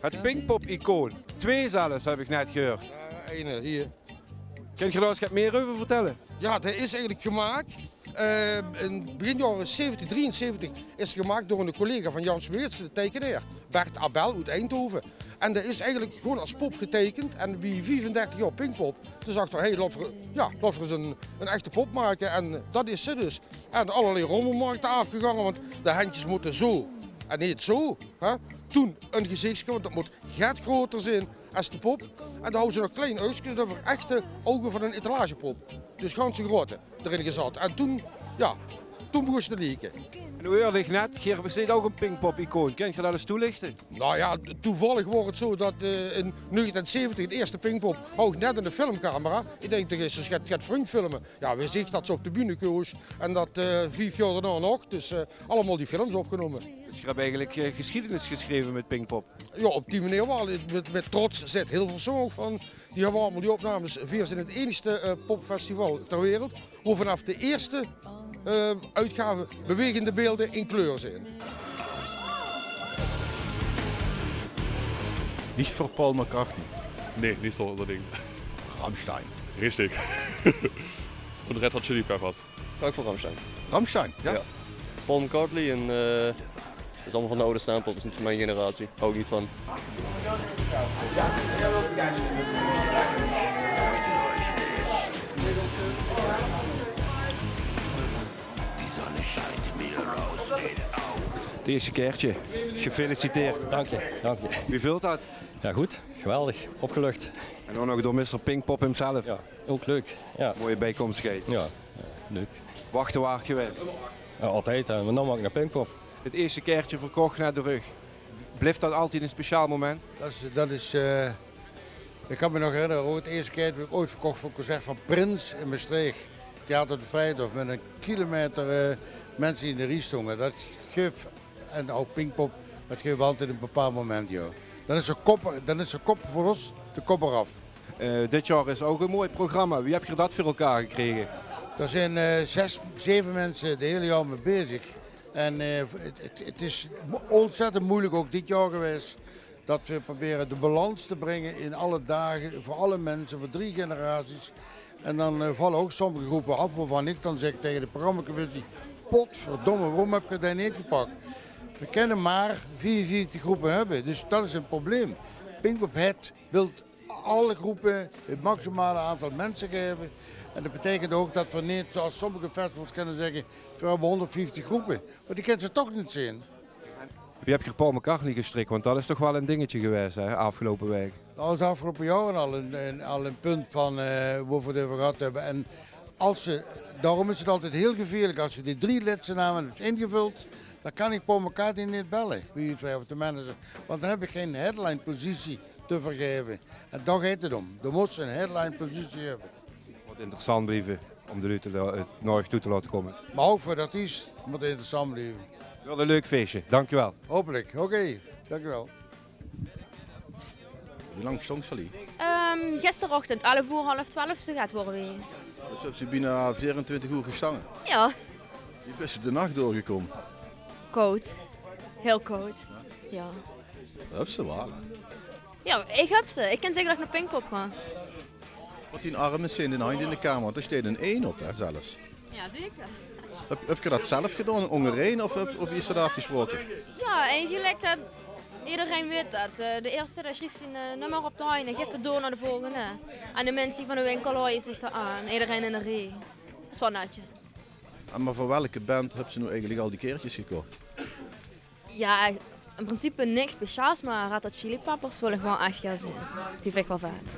Het Pinkpop-icoon. Twee zelfs, heb ik net gehoord. Uh, ene, hier. Kun je daar eens meer over vertellen? Ja, dat is eigenlijk gemaakt. Uh, in begin jaren 70, 73 is gemaakt door een collega van Jan Smeerts, de tekenaar. Bert Abel uit Eindhoven. En dat is eigenlijk gewoon als pop getekend. En wie 35 jaar Pinkpop, toen dacht van, hé, hey, laten we, ja, laten we eens een, een echte pop maken. En dat is ze dus. En allerlei rommelmarkten afgegangen, want de handjes moeten zo en niet zo. Hè? Toen een gezichtje, want dat moet get groter zijn als de pop. En dan houden ze nog klein uitje, dat echte ogen van een etalagepop. Dus ganse grote erin gezet. En toen, ja, toen begon ze te lieken. En hoe ik net, Geer besteedt ook een Pinkpop-icoon. Kun je dat eens toelichten? Nou ja, toevallig wordt het zo dat uh, in 1970 de eerste Pinkpop hou net in de filmcamera. Ik denk dat ze gaat, gaat vriend filmen. Ja, we zien dat ze op de bühne koos en dat uh, vijf jaar daarna nog. Dus uh, allemaal die films opgenomen. Dus je hebt eigenlijk geschiedenis geschreven met Pinkpop? Ja, op die manier wel. Met, met trots zit heel veel zong van. Die hebben allemaal die opnames. Veers in het enigste popfestival ter wereld. Hoe vanaf de eerste uh, uitgave bewegende beelden in kleur zijn. Niet voor Paul McCartney. Nee, niet zo unbedingt. Rammstein. Richtig. Und Red Hot Chili Peppers. Ga ik voor Rammstein. Rammstein, ja. ja. Paul McCartney en uh, dat is allemaal van de oude stempel, dat is niet van mijn generatie. Hou ik niet van. Het eerste keertje. Gefeliciteerd. Dank je, dank je. Wie vult dat? Ja goed, geweldig, opgelucht. En dan nog door Mr. Pinkpop hemzelf. Ja, ook leuk. Ja. Mooie bijkomstigheid. Ja, ja leuk. Wachten waard geweest? Ja, altijd, en dan mag ik naar Pinkpop. Het eerste keertje verkocht naar de rug. Blijft dat altijd een speciaal moment? Dat is, dat is uh, ik kan me nog herinneren, ook het eerste keer heb ik ooit verkocht voor een concert van Prins in Maastricht. Theater de Vrijdag met een kilometer uh, mensen in de rie stonden. Dat geeft, en ook Pinkpop, dat geeft altijd een bepaald moment. Joh. Dan is er kop, dan is er kop voor ons de kop eraf. Uh, dit jaar is ook een mooi programma. Wie heb je dat voor elkaar gekregen? Er zijn uh, zes, zeven mensen de hele jaar mee bezig. En uh, het, het, het, is ontzettend moeilijk ook dit jaar geweest. Dat we proberen de balans te brengen in alle dagen, voor alle mensen, voor drie generaties. En dan vallen ook sommige groepen af waarvan ik dan zeg tegen de programmacommissie, potverdomme, waarom heb je dat niet gepakt? We kunnen maar 44 groepen hebben, dus dat is een probleem. Pinkpop Het wil alle groepen het maximale aantal mensen geven. En dat betekent ook dat we niet, zoals sommige festivals kunnen zeggen, we hebben 150 groepen. Maar die kunnen ze toch niet zien. Wie heb je Paul McCartney gestrikt? Want dat is toch wel een dingetje geweest, hè, afgelopen week. Dat was afgelopen jaren al een, een, al een punt van uh, waar we het over gehad hebben. En als ze, daarom is het altijd heel gevaarlijk als je die drie lidse namen hebt ingevuld. Dan kan ik Paul McCartney niet bellen, wie het of de manager. Want dan heb ik geen headline positie te vergeven. En daar gaat het om. Er moet een headline positie hebben. Wat interessant blijven om de het nooit toe te laten komen. Maar ook voor de artiest moet het interessant blijven. Wel een leuk feestje, dankjewel. Hopelijk, oké, okay. dankjewel. Hoe lang stond Sally? Um, gisterochtend, alle voor half twaalf gaat worden weer. Dus heb ze bijna 24 uur gestaan? Ja. Je bent de nacht doorgekomen? Koud. Heel koud. Ja. Heb ze waar. Ja, ik heb ze. Ik kan zeggen dat ik naar Pinkpop ga. Wat die armen zijn in hand in de kamer, daar staat een 1 op zelfs. Ja, zeker. Heb, heb je dat zelf gedaan, Hongarije, of, of is dat afgesproken? Ja, eigenlijk dat iedereen weet dat. De eerste dat schreef zijn nummer op de heine, geeft het door naar de volgende. En de mensen van de winkel houden zich er aan, iedereen in de rij. Dat is wel netjes. En maar voor welke band heb ze nu eigenlijk al die keertjes gekocht? Ja, in principe niks speciaals, maar Hot Chili Peppers wil ik wel echt gaan zien. Die vind ik wel vet.